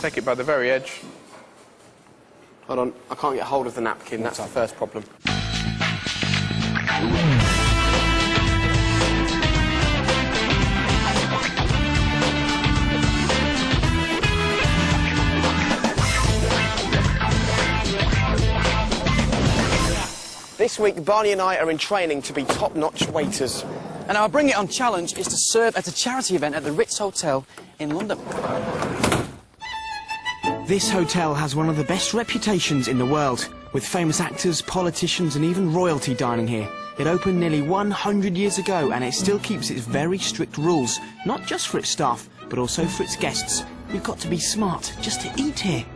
Take it by the very edge. Hold on, I can't get hold of the napkin. That's the first problem. This week, Barney and I are in training to be top-notch waiters. And our Bring It On challenge is to serve at a charity event at the Ritz Hotel in London. This hotel has one of the best reputations in the world, with famous actors, politicians and even royalty dining here. It opened nearly 100 years ago and it still keeps its very strict rules, not just for its staff, but also for its guests. You've got to be smart just to eat here.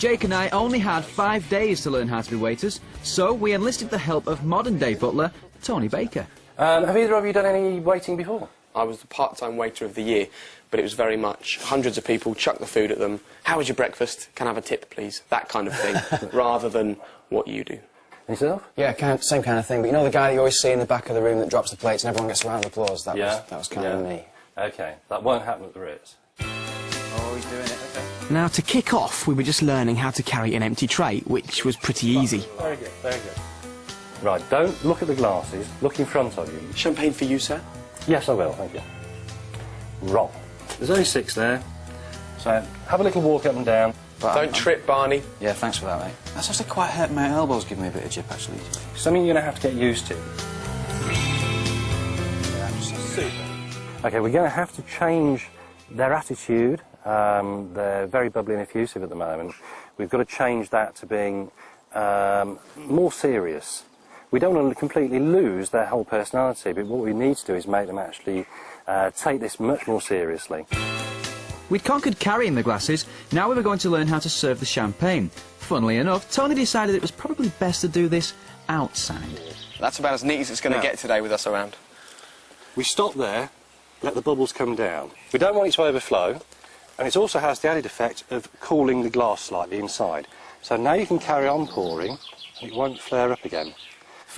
Jake and I only had five days to learn how to be waiters, so we enlisted the help of modern-day butler, Tony Baker. Um, have either of you done any waiting before? I was the part-time waiter of the year, but it was very much hundreds of people, chuck the food at them. How was your breakfast? Can I have a tip, please? That kind of thing, rather than what you do. Yourself? Yeah, kind same kind of thing. But you know the guy that you always see in the back of the room that drops the plates and everyone gets a round of applause? That Yeah. was, that was kind Yeah. of me. Okay, that won't happen at the Ritz. Oh, he's doing it, okay. Now, to kick off, we were just learning how to carry an empty tray, which was pretty easy. Very good, very good. Right, don't look at the glasses, look in front of you. Champagne for you, sir? Yes, I will, thank you. Wrong. There's only six there, so have a little walk up and down. But Don't I'm- trip, Barney. Yeah, thanks for that, mate. That's actually quite hurt my elbows, giving me a bit of jip, actually. Something you're going to have to get used to. Okay, we're going to have to change their attitude. Um, they're very bubbly and effusive at the moment. We've got to change that to being um, more serious. We don't want to completely lose their whole personality, but what we need to do is make them actually uh, take this much more seriously. We'd conquered carrying the glasses, now we were going to learn how to serve the champagne. Funnily enough, Tony decided it was probably best to do this outside. That's about as neat as it's going to get today with us around. We stop there, let the bubbles come down. We don't want it to overflow, and it also has the added effect of cooling the glass slightly inside. So now you can carry on pouring, and it won't flare up again.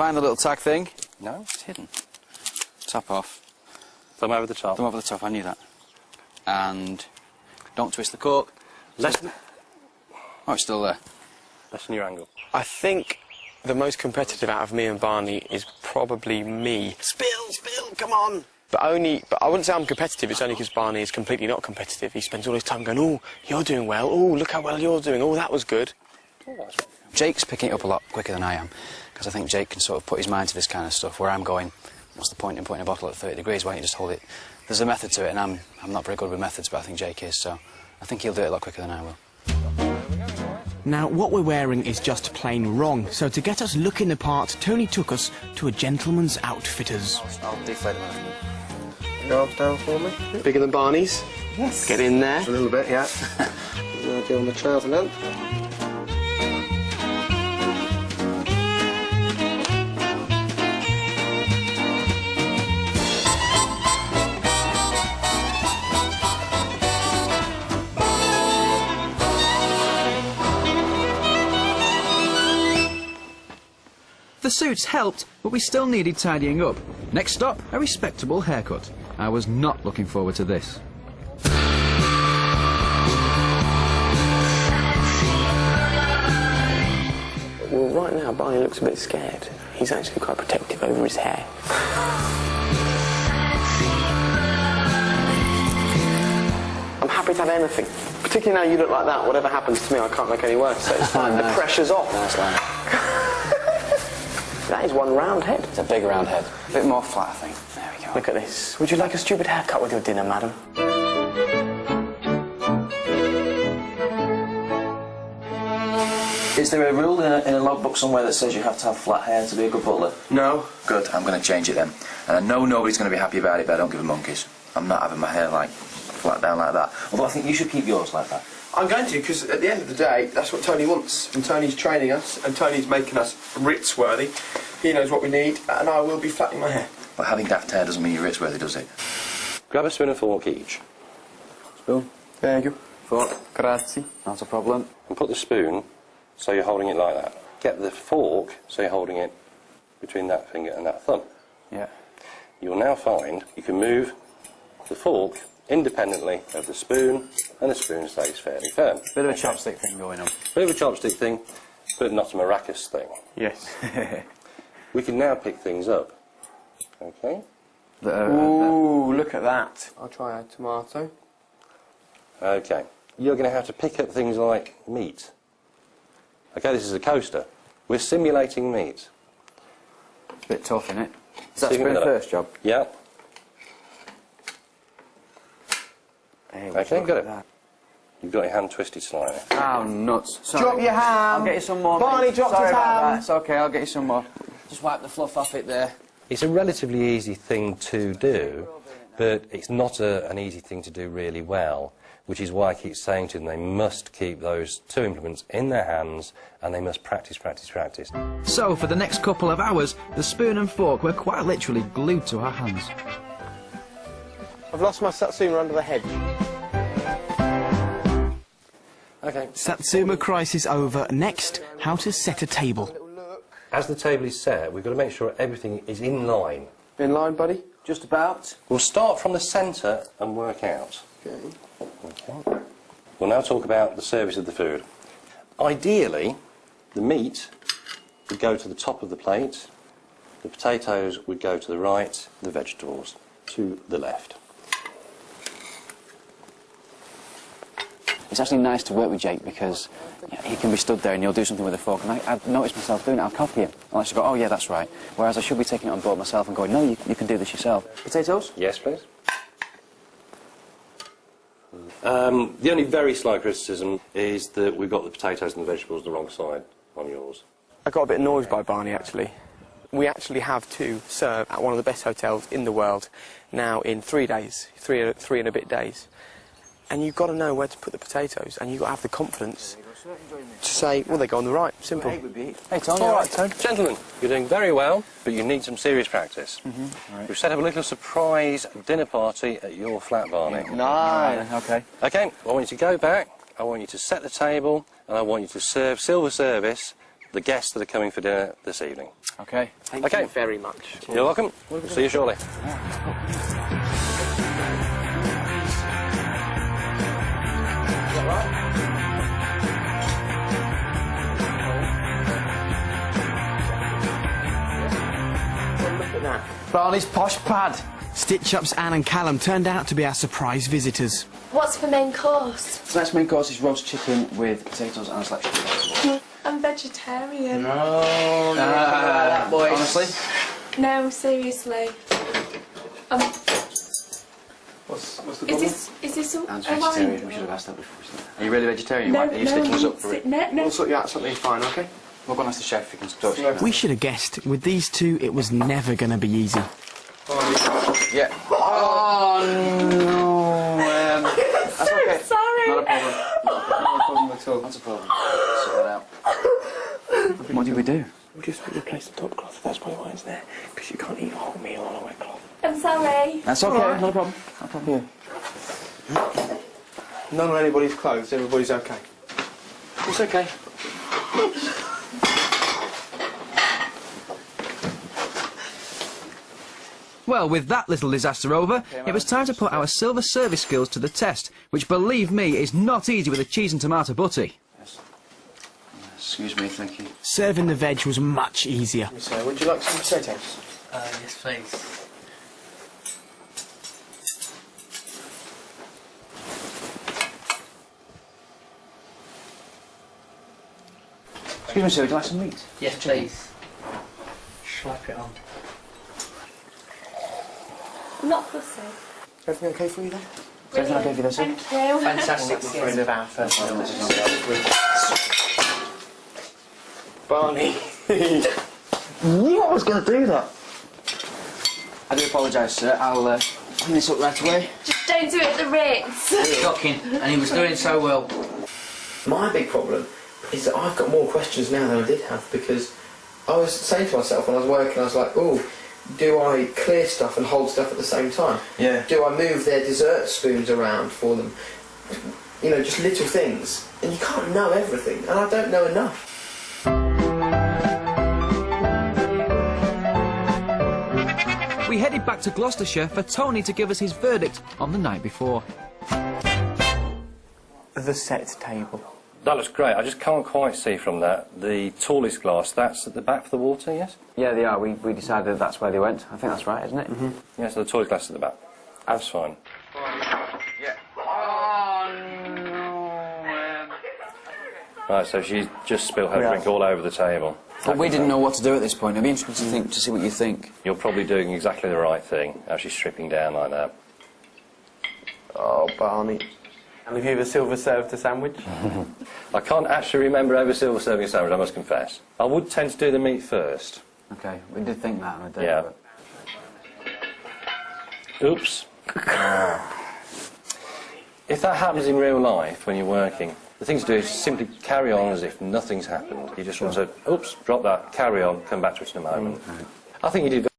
Find the little tag thing. No? It's hidden. Top off. Thumb over the top. Thumb over the top, I knew that. And don't twist the cork. Less, Oh, it's still there. lessen your angle. I think the most competitive out of me and Barney is probably me. Spill, spill, come on! But only, but I wouldn't say I'm competitive, it's only because Barney is completely not competitive. He spends all his time going, oh, you're doing well, oh, look how well you're doing, oh, that was good. Jake's picking it up a lot quicker than I am, because I think Jake can sort of put his mind to this kind of stuff, where I'm going, what's the point in putting a bottle at 30 degrees, why don't you just hold it? There's a method to it, and I'm, I'm not very good with methods, but I think Jake is, so I think he'll do it a lot quicker than I will. Now, what we're wearing is just plain wrong, so to get us looking the part, Tony took us to a gentleman's outfitters. I'll deflate him. Your arms down for me. Bigger than Barney's. Yes. Get in there. A little bit, yeah. We'll do on the trouser length. Suits helped, but we still needed tidying up. Next stop, a respectable haircut. I was not looking forward to this. Well, right now, Barney looks a bit scared. He's actually quite protective over his hair. I'm happy to have anything. Particularly now you look like that. Whatever happens to me, I can't make any worse. So it's fine. The pressure's off. Nice line. That is one round head. It's a big round head. A bit more flat, I think. There we go. Look at this. Would you like a stupid haircut with your dinner, madam? Is there a rule in a, in a logbook somewhere that says you have to have flat hair to be a good butler? No. Good, I'm going to change it then. Uh, and I know nobody's going to be happy about it, but I don't give a monkeys. I'm not having my hair like flat down like that. Although I think you should keep yours like that. I'm going to, because at the end of the day, that's what Tony wants. And Tony's training us, and Tony's making us Ritz worthy. He knows what we need, and I will be flattening my hair. But having daft hair doesn't mean you're Ritz worthy, does it? Grab a spoon and fork each, Spoon. Thank you. Fork. Grazie. Not a problem. and put the spoon so you're holding it like that. Get the fork so you're holding it between that finger and that thumb. Yeah. you'll now find you can move the fork independently of the spoon, and the spoon stays fairly firm. Bit of a chopstick thing going on. Bit of a chopstick thing, but not a maracas thing. Yes. We can now pick things up. Okay? The, uh, Ooh, look at that. I'll try a tomato. Okay. You're going to have to pick up things like meat. Okay, this is a coaster. We're simulating meat. It's a bit tough, isn't it? Is that Sticking spoon it first job? Yeah. Hey, Okay, got it. You've got your hand twisted slightly. Oh, nuts. Sorry. Drop your hand. I'll get you some more. Barney mate. dropped Sorry his about ham. That. It's okay, I'll get you some more. Just wipe the fluff off it there. It's a relatively easy thing to do, but it's not a, an easy thing to do really well, which is why I keep saying to them they must keep those two implements in their hands and they must practice, practice, practice. So, for the next couple of hours, the spoon and fork were quite literally glued to our hands. I've lost my Satsuma under the hedge. Okay. Satsuma crisis over. Next, how to set a table. As the table is set, we've got to make sure everything is in line. In line, buddy? Just about. We'll start from the centre and work out. Okay. Okay. We'll now talk about the service of the food. Ideally, the meat would go to the top of the plate, the potatoes would go to the right, the vegetables to the left. It's actually nice to work with Jake because you know, he can be stood there and he'll do something with a fork and I, I've noticed myself doing it, I'll copy him. I'll actually go, oh yeah, that's right. Whereas I should be taking it on board myself and going, no, you, you can do this yourself. Potatoes? Yes, please. Um, the only very slight criticism is that we've got the potatoes and the vegetables the wrong side on yours. I got a bit annoyed by Barney actually. We actually have to serve at one of the best hotels in the world now in three days, three, three and a bit days. And you've got to know where to put the potatoes and you've got to have the confidence to say, well, they go on the right. Simple. Hey, Tony. All right, gentlemen, you're doing very well, but you need some serious practice. We've set up a little surprise dinner party at your flat, Barney. No. Okay. Okay, I want you to go back, I want you to set the table, and I want you to serve silver service the guests that are coming for dinner this evening. Okay. Thank Okay. you very much. You're welcome. See you shortly. That. Barney's posh pad. Stitch Up's Anne and Callum turned out to be our surprise visitors. What's the main course? Tonight's main course is roast chicken with potatoes and a selection of vegetables. I'm vegetarian. No, Uh, boys. honestly, No, seriously. Um, What's, what's the is this is this some? Anne's am I- vegetarian. We should have asked that before. Are you really vegetarian? No, Why- Are you no, sticking us up for it? No, no. We'll sort you out something fine, okay? We'll go and ask the chef if he can talk. We should have guessed, with these two, it was never going to be easy. Yeah. Oh no. Um, that's okay. Sorry. Not a problem. Not a problem at all. That's a problem. Sort that out. What do we do? We'll just replace the top cloth. That's probably why it's there. Because you can't eat a whole meal on a wet cloth. I'm sorry. That's okay. Not a problem. Not a problem. None on anybody's clothes. Everybody's okay. It's okay. Well, with that little disaster over, it was time to put our silver service skills to the test, which, believe me, is not easy with a cheese and tomato butty. Excuse me. Thank you. Serving the veg was much easier. So, would you like some potatoes? Uh, yes, please. Excuse me, sir. Would you like some meat? Yes, please. Slap it on. I'm not fussy. Everything okay for you then? Everything okay for this? sir? Thank you. Fantastic. friend of our first Barney. knew I was going to do that. I do apologise, sir. I'll uh, clean this up right away. Just don't do it at the Ritz. Shocking, and he was doing so well. My big problem is that I've got more questions now than I did have because I was saying to myself when I was working, I was like, oh, do I clear stuff and hold stuff at the same time? Yeah. Do I move their dessert spoons around for them? You know, just little things. And you can't know everything, and I don't know enough. we headed back to Gloucestershire for Tony to give us his verdict on the night before. The set table. That looks great. I just can't quite see from that. The tallest glass, that's at the back for the water, yes? Yeah, they are. We, we decided that's where they went. I think that's right, isn't it? Mm-hmm. Yes, the tallest glass at the back. That's fine. Yeah. Right, so she just spilled her drink all over the table. But we didn't know what to do at this point. It'd be interesting to think to see what you think. You're probably doing exactly the right thing as she's stripping down like that. Oh, Barney. And have you ever silver served a sandwich? I can't actually remember ever silver serving a sandwich, I must confess. I would tend to do the meat first. Okay, we did think that on a day. Yeah. but- Oops. if that happens in real life when you're working, the thing to do is simply carry on as if nothing's happened. You just want to, oops, drop that, carry on, come back to it in a moment. Mm, I think you did